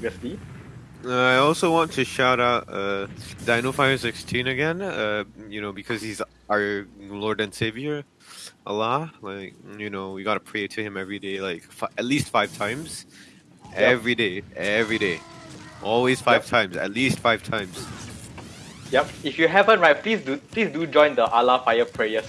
previously. Uh, I also want to shout out uh, Dino Fire 16 again. Uh, you know, because he's our Lord and Savior, Allah. Like, you know, we gotta pray to him every day, like at least five times, every day, every day, always five Yep. times, at least five times. Yep. If you haven't, right, please do please do join the Allah Fire prayers